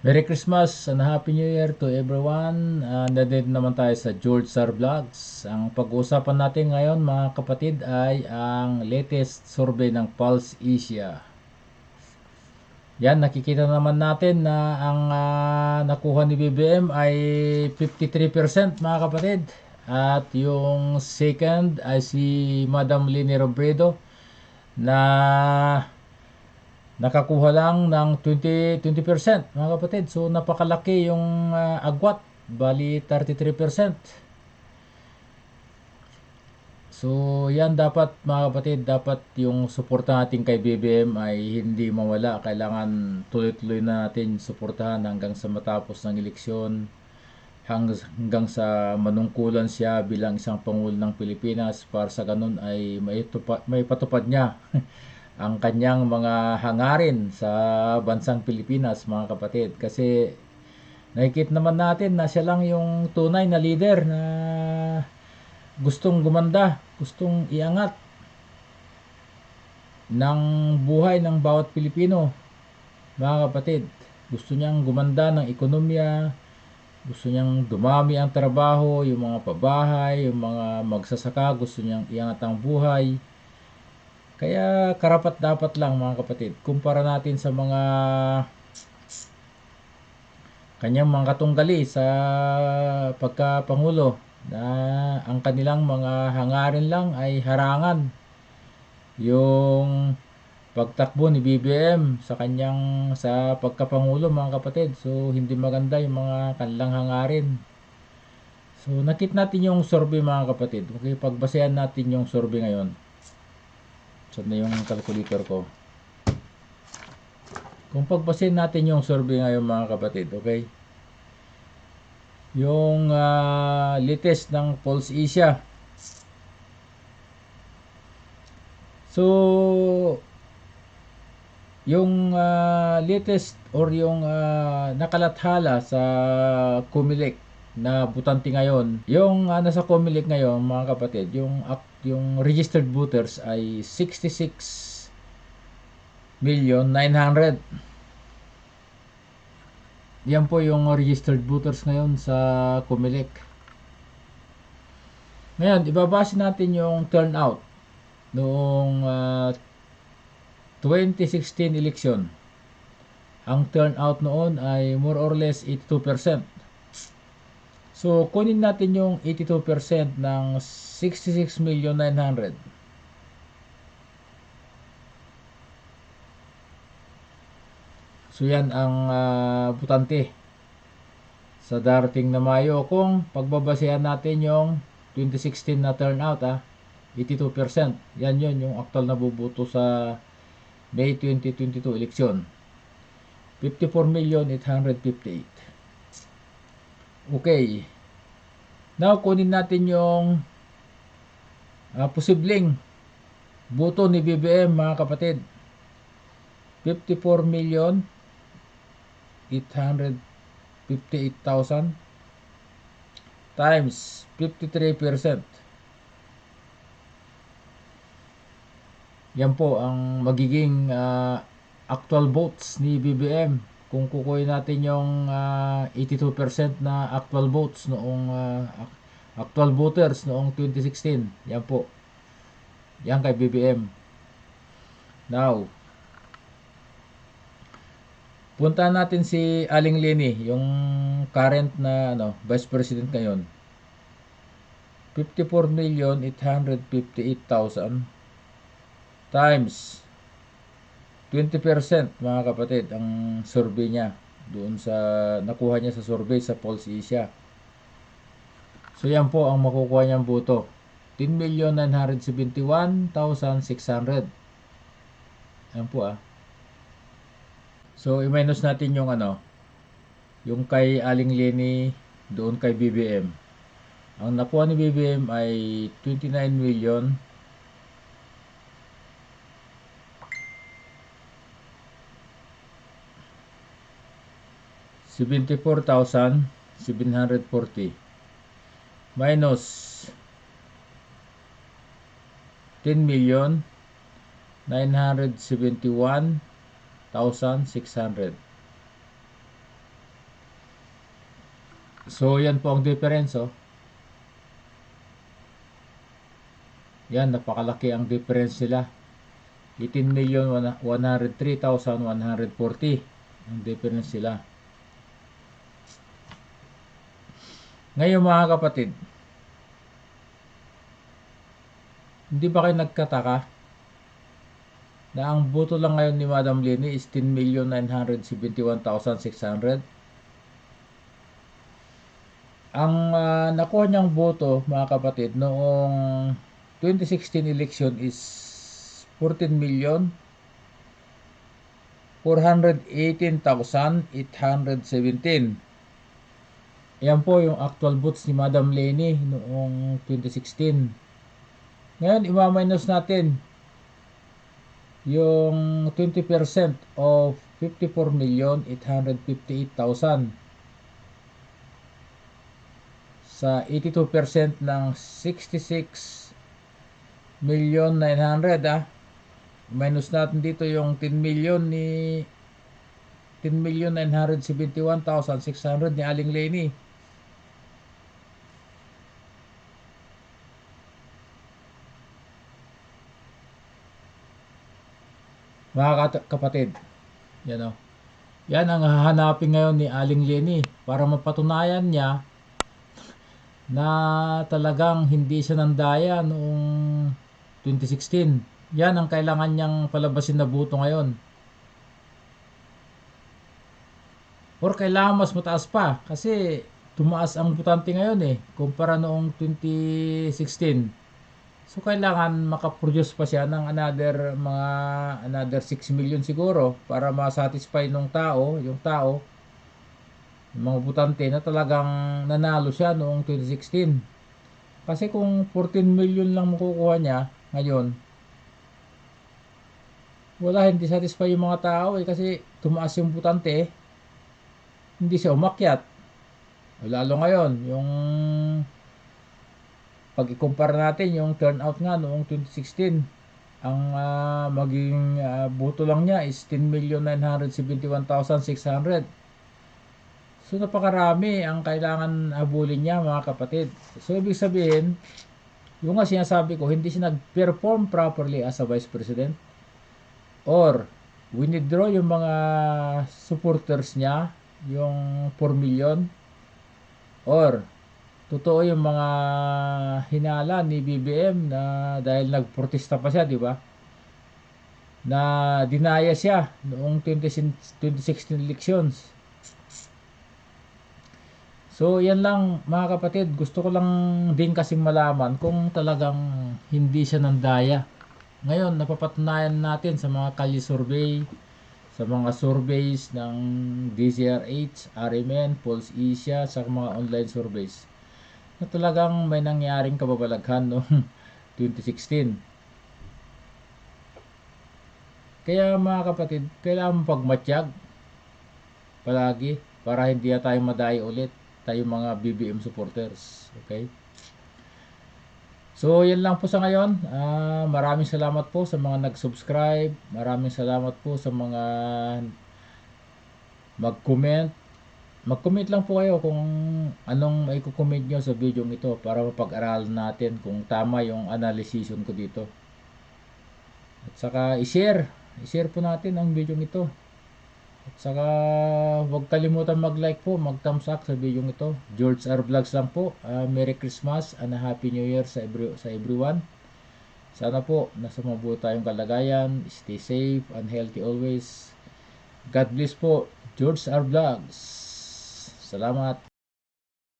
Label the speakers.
Speaker 1: Merry Christmas and Happy New Year to everyone. Uh, nandito naman tayo sa George Sar Vlogs. Ang pag-uusapan natin ngayon mga kapatid ay ang latest survey ng Pulse Asia. Yan, nakikita naman natin na ang uh, nakuha ni BBM ay 53% mga kapatid. At yung second ay si Madam Lini Robredo na nakakuha lang ng 20, 20% mga kapatid. So napakalaki yung uh, agwat, bali 33%. So yan dapat mga kapatid, dapat yung suporta natin kay BBM ay hindi mawala. Kailangan tuloy-tuloy na natin suportahan hanggang sa matapos ng eleksyon hanggang sa manungkulan siya bilang isang pangulo ng Pilipinas para sa ganun ay may, tupa, may patupad niya ang kanyang mga hangarin sa bansang Pilipinas mga kapatid. Kasi nakikita naman natin na siya lang yung tunay na leader na gustong gumanda, gustong iangat ng buhay ng bawat Pilipino mga kapatid. Gusto niyang gumanda ng ekonomiya gusto niyang dumami ang trabaho yung mga pabahay yung mga magsasaka gusto niyang iangat ang buhay kaya karapat dapat lang mga kapatid, kumpara natin sa mga kanyang mga katunggali sa pagkapangulo na ang kanilang mga hangarin lang ay harangan yung pagtakbo ni BBM sa kanyang sa pagkapangulo mga kapatid. So hindi maganda yung mga kanilang hangarin. So nakit natin yung survey mga kapatid. Okay, pagbasehan natin yung survey ngayon. Saan na yung calculator ko? Kung pagpasin natin yung survey ngayon mga kapatid, okay? Yung uh, latest ng Pulse Asia. So, yung uh, latest or yung uh, nakalathala sa Comelec na butante ngayon, yung uh, nasa Comelec ngayon mga kapatid, yung yung registered voters ay 66 million 900 yan po yung registered voters ngayon sa Comelec. Ngayon ibabase natin yung turnout noong uh, 2016 election. Ang turnout noon ay more or less 82% So, kunin natin yung 82% ng 66,900,000. So, yan ang uh, butante sa darating na Mayo kung pagbabasehan natin yung 2016 na turnout ah, 82%. Yan yun yung aktual na bubuto sa May 2022 election. 54,858,000. Okay. Now, kunin natin yung uh, posibleng buto ni BBM mga kapatid. 54 million 858,000 times 53%. Yan po ang magiging uh, actual votes ni BBM kung kukunin natin yung uh, ah, 82% na actual votes noong uh, actual voters noong 2016 yan po. Yan kay BBM now punta natin si Aling Leni yung current na ano vice president ngayon. 54,858,000 times 20% mga kapatid ang survey niya doon sa nakuha niya sa survey sa Pulse Asia. So yan po ang makukuha niyang boto. 10,971,600. Yan po ah. So i-minus natin yung ano, yung kay Aling Leni doon kay BBM. Ang nakuha ni BBM ay 29 million 74,740 minus 10 million 971,600 So, yan po ang difference, oh. Yan, napakalaki ang difference nila. 18,103,140 ang difference sila. Ngayon mga kapatid, hindi ba kayo nagkataka na ang boto lang ngayon ni Madam Leni is 10,971,600? Ang ah, nakuha niyang boto mga kapatid noong 2016 election is 14 million 418,817. Yan po yung actual votes ni Madam Leni noong 2016. Ngayon, ima-minus natin yung 20% of 54,858,000 sa 82% ng 66 million 900 ah. Minus natin dito yung 10 million ni 10 million 971,600 ni Aling Leni. Mga kapatid, yan o. Yan ang hahanapin ngayon ni Aling Leni para mapatunayan niya na talagang hindi siya nandaya noong 2016. Yan ang kailangan niyang palabasin na buto ngayon. Or kailangan mas mataas pa kasi tumaas ang butante ngayon eh kumpara noong 2016. So kailangan makaproduce pa siya ng another mga another 6 million siguro para ma-satisfy ng tao, yung tao yung mga butante na talagang nanalo siya noong 2016. Kasi kung 14 million lang makukuha niya ngayon, wala hindi satisfy yung mga tao eh kasi tumaas yung butante. Hindi siya umakyat. Lalo ngayon, yung pag ikumpara natin yung turnout nga noong 2016, ang ah, maging ah, boto lang niya is 10,971,600. So napakarami ang kailangan habulin niya mga kapatid. So ibig sabihin, yung nga sinasabi ko, hindi siya nag-perform properly as a vice president or withdraw yung mga supporters niya, yung 4 million or totoo yung mga hinala ni BBM na dahil nagprotesta pa siya, di ba? Na dinaya siya noong 20, 2016 elections. So, yan lang mga kapatid. Gusto ko lang din kasing malaman kung talagang hindi siya nandaya. Ngayon, napapatunayan natin sa mga kalye survey, sa mga surveys ng DZRH, RMN, Pulse Asia, sa mga online surveys na talagang may nangyaring kababalaghan noong 2016. Kaya mga kapatid, kailangan pagmatsyag palagi para hindi na tayo madayo ulit tayo mga BBM supporters. Okay? So, yan lang po sa ngayon. Ah, maraming salamat po sa mga nag-subscribe. Maraming salamat po sa mga mag-comment. Mag-comment lang po kayo kung anong may comment nyo sa video ito para mapag-aralan natin kung tama yung analysis ko dito. At saka i-share. I-share po natin ang video ito. At saka huwag kalimutan mag-like po, mag-thumbs up sa video ito. George R. Vlogs lang po. Ah, Merry Christmas and a Happy New Year sa, every, sa everyone. Sana po nasa mabuti tayong kalagayan. Stay safe and healthy always. God bless po. George R. Vlogs. Salamat.